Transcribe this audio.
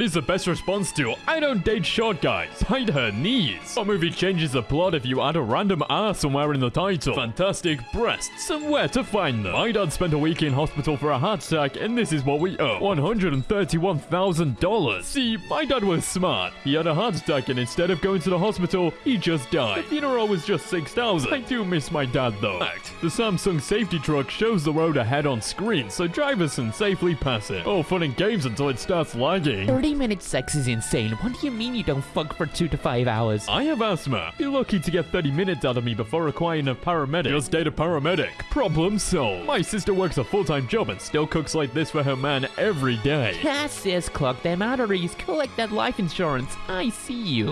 What is the best response to I don't date short guys? Hide her knees. What movie changes the plot if you add a random ass somewhere in the title? Fantastic breasts and where to find them. My dad spent a week in hospital for a heart attack and this is what we owe. $131,000. See, my dad was smart. He had a heart attack and instead of going to the hospital, he just died. The funeral was just 6000 I do miss my dad though. Fact, the Samsung safety truck shows the road ahead on screen so drivers can safely pass it. All fun and games until it starts lagging. 30 minute sex is insane. What do you mean you don't fuck for two to five hours? I have asthma. Be lucky to get 30 minutes out of me before requiring a paramedic. Just date a paramedic. Problem solved. My sister works a full-time job and still cooks like this for her man every day. Sis, clock them arteries, collect that life insurance. I see you.